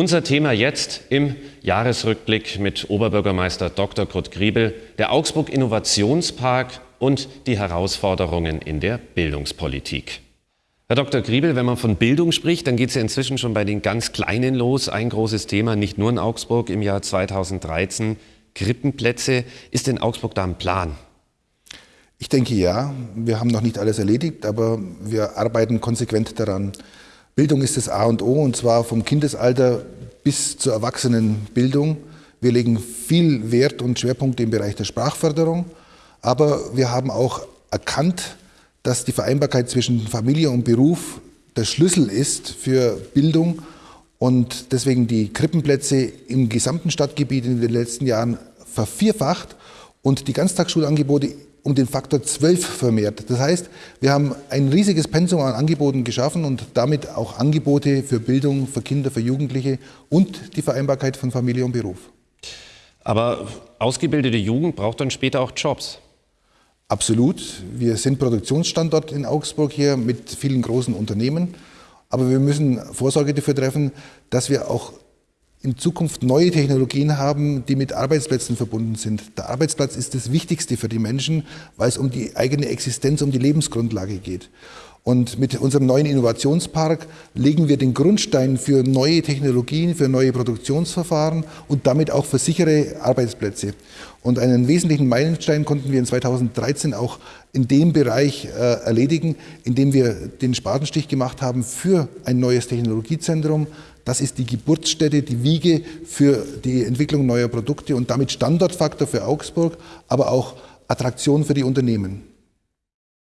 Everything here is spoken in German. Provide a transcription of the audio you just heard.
Unser Thema jetzt im Jahresrückblick mit Oberbürgermeister Dr. Kurt Griebel, der Augsburg Innovationspark und die Herausforderungen in der Bildungspolitik. Herr Dr. Griebel, wenn man von Bildung spricht, dann geht es ja inzwischen schon bei den ganz Kleinen los. Ein großes Thema, nicht nur in Augsburg im Jahr 2013, Krippenplätze. Ist in Augsburg da ein Plan? Ich denke ja. Wir haben noch nicht alles erledigt, aber wir arbeiten konsequent daran. Bildung ist das A und O und zwar vom Kindesalter bis zur Erwachsenenbildung. Wir legen viel Wert und Schwerpunkte im Bereich der Sprachförderung, aber wir haben auch erkannt, dass die Vereinbarkeit zwischen Familie und Beruf der Schlüssel ist für Bildung und deswegen die Krippenplätze im gesamten Stadtgebiet in den letzten Jahren vervierfacht und die Ganztagsschulangebote um den Faktor 12 vermehrt. Das heißt, wir haben ein riesiges Pensum an Angeboten geschaffen und damit auch Angebote für Bildung, für Kinder, für Jugendliche und die Vereinbarkeit von Familie und Beruf. Aber ausgebildete Jugend braucht dann später auch Jobs. Absolut. Wir sind Produktionsstandort in Augsburg hier mit vielen großen Unternehmen. Aber wir müssen Vorsorge dafür treffen, dass wir auch in Zukunft neue Technologien haben, die mit Arbeitsplätzen verbunden sind. Der Arbeitsplatz ist das Wichtigste für die Menschen, weil es um die eigene Existenz, um die Lebensgrundlage geht. Und mit unserem neuen Innovationspark legen wir den Grundstein für neue Technologien, für neue Produktionsverfahren und damit auch für sichere Arbeitsplätze. Und einen wesentlichen Meilenstein konnten wir in 2013 auch in dem Bereich äh, erledigen, indem wir den Spatenstich gemacht haben für ein neues Technologiezentrum. Das ist die Geburtsstätte, die Wiege für die Entwicklung neuer Produkte und damit Standortfaktor für Augsburg, aber auch Attraktion für die Unternehmen.